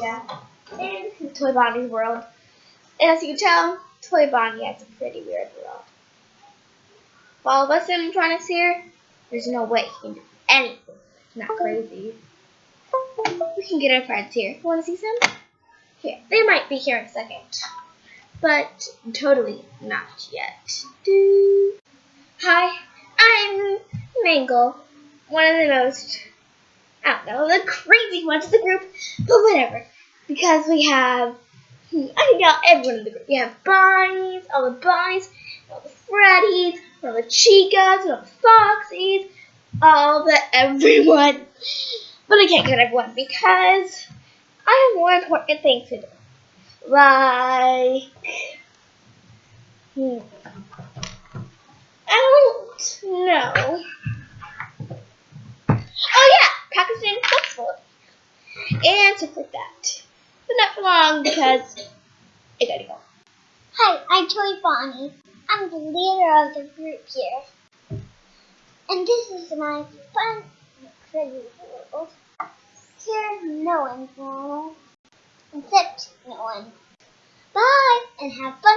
Yeah. Is Toy Bonnie's world. And as you can tell, Toy Bonnie has a pretty weird world. All of us animatronics here, there's no way he can do anything. It's not crazy. We can get our friends here. Want to see some? Here. They might be here in a second. But totally not yet. Hi, I'm Mangle. One of the most, I don't know, the crazy ones of the group. But whatever. Because we have, hmm, I can tell everyone in the group. We have Bonnies, all the Bonnies, all the Freddies, all the Chicas, all the Foxies, all the everyone. But I can't get everyone because I have more important things to do. Like, hmm, I don't know. And stuff like that. But not for long because I gotta go. Hi, I'm Toy Bonnie. I'm the leader of the group here. And this is my fun crazy world. Here, no one's normal. Except no one. Bye, and have fun.